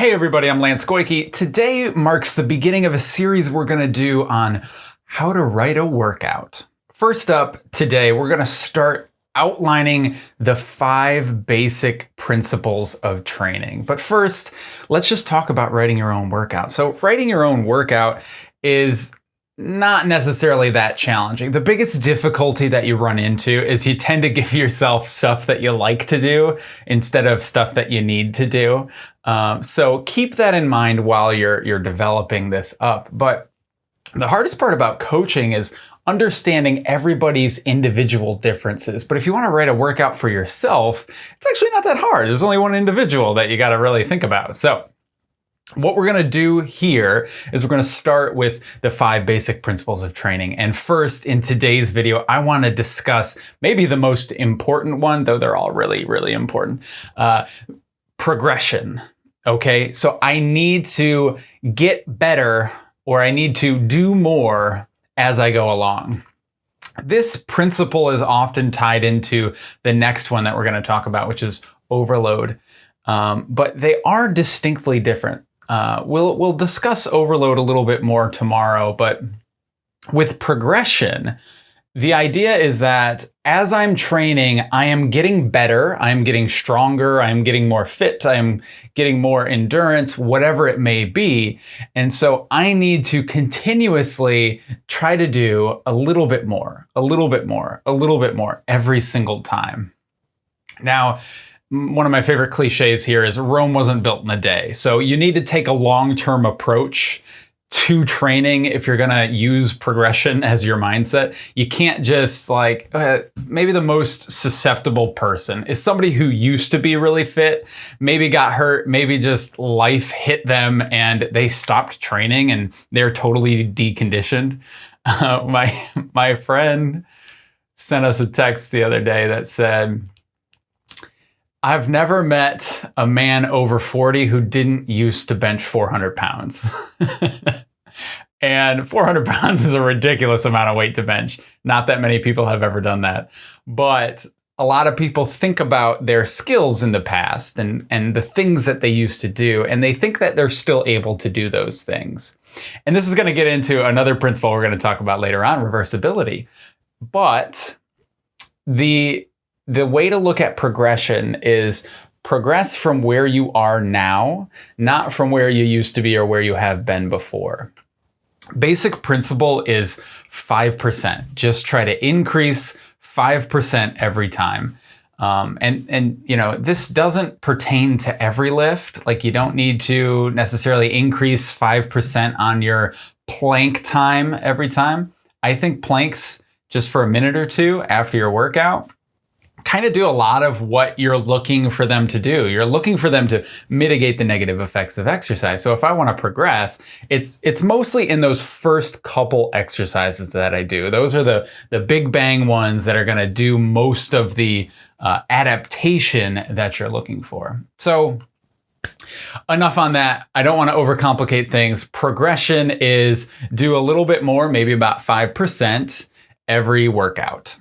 Hey everybody, I'm Lance Goyke. Today marks the beginning of a series we're going to do on how to write a workout. First up, today we're going to start outlining the five basic principles of training. But first, let's just talk about writing your own workout. So writing your own workout is not necessarily that challenging. The biggest difficulty that you run into is you tend to give yourself stuff that you like to do instead of stuff that you need to do. Um, so keep that in mind while you're you're developing this up. But the hardest part about coaching is understanding everybody's individual differences. But if you want to write a workout for yourself, it's actually not that hard. There's only one individual that you got to really think about. So what we're going to do here is we're going to start with the five basic principles of training. And first, in today's video, I want to discuss maybe the most important one, though they're all really, really important, uh, progression. Okay, so I need to get better or I need to do more as I go along. This principle is often tied into the next one that we're going to talk about, which is overload. Um, but they are distinctly different. Uh, we'll, we'll discuss overload a little bit more tomorrow, but with progression, the idea is that as I'm training, I am getting better, I'm getting stronger, I'm getting more fit, I'm getting more endurance, whatever it may be. And so I need to continuously try to do a little bit more, a little bit more, a little bit more every single time. Now, one of my favorite cliches here is Rome wasn't built in a day. So you need to take a long-term approach to training if you're going to use progression as your mindset. You can't just like, uh, maybe the most susceptible person is somebody who used to be really fit, maybe got hurt, maybe just life hit them and they stopped training and they're totally deconditioned. Uh, my, my friend sent us a text the other day that said, I've never met a man over 40 who didn't used to bench 400 pounds. and 400 pounds is a ridiculous amount of weight to bench. Not that many people have ever done that. But a lot of people think about their skills in the past and, and the things that they used to do, and they think that they're still able to do those things. And this is going to get into another principle we're going to talk about later on, reversibility. But the the way to look at progression is progress from where you are now, not from where you used to be or where you have been before. Basic principle is 5%. Just try to increase 5% every time. Um, and, and, you know, this doesn't pertain to every lift. Like you don't need to necessarily increase 5% on your plank time every time. I think planks just for a minute or two after your workout kind of do a lot of what you're looking for them to do. You're looking for them to mitigate the negative effects of exercise. So if I want to progress, it's it's mostly in those first couple exercises that I do. Those are the the big bang ones that are going to do most of the uh, adaptation that you're looking for. So Enough on that. I don't want to overcomplicate things. Progression is do a little bit more, maybe about 5% every workout.